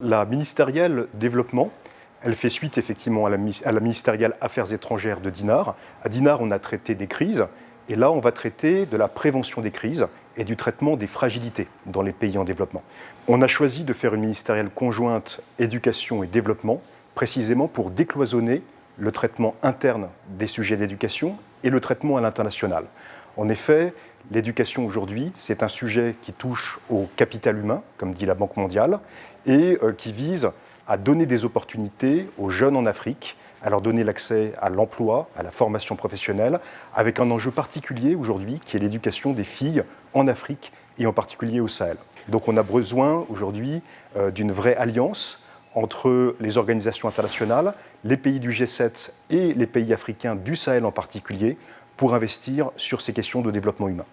La ministérielle développement, elle fait suite effectivement à la, ministérielle Affaires étrangères de Dinard. À Dinard, on a traité des crises, et là, on va traiter de la prévention des crises et du traitement des fragilités dans les pays en développement. On a choisi de faire une ministérielle conjointe éducation et développement, précisément pour décloisonner le traitement interne des sujets d'éducation et le traitement à l'international. En effet, l'éducation aujourd'hui, c'est un sujet qui touche au capital humain, comme dit la Banque mondiale, et euh, qui vise à donner des opportunités aux jeunes en Afrique, à leur donner l'accès à l'emploi, à la formation professionnelle, avec un enjeu particulier aujourd'hui qui est l'éducation des filles en Afrique et en particulier au Sahel. Donc on a besoin aujourd'hui euh, d'une vraie alliance entre les organisations internationales, les pays du G7 et les pays africains du Sahel en particulier, pour investir sur ces questions de développement humain.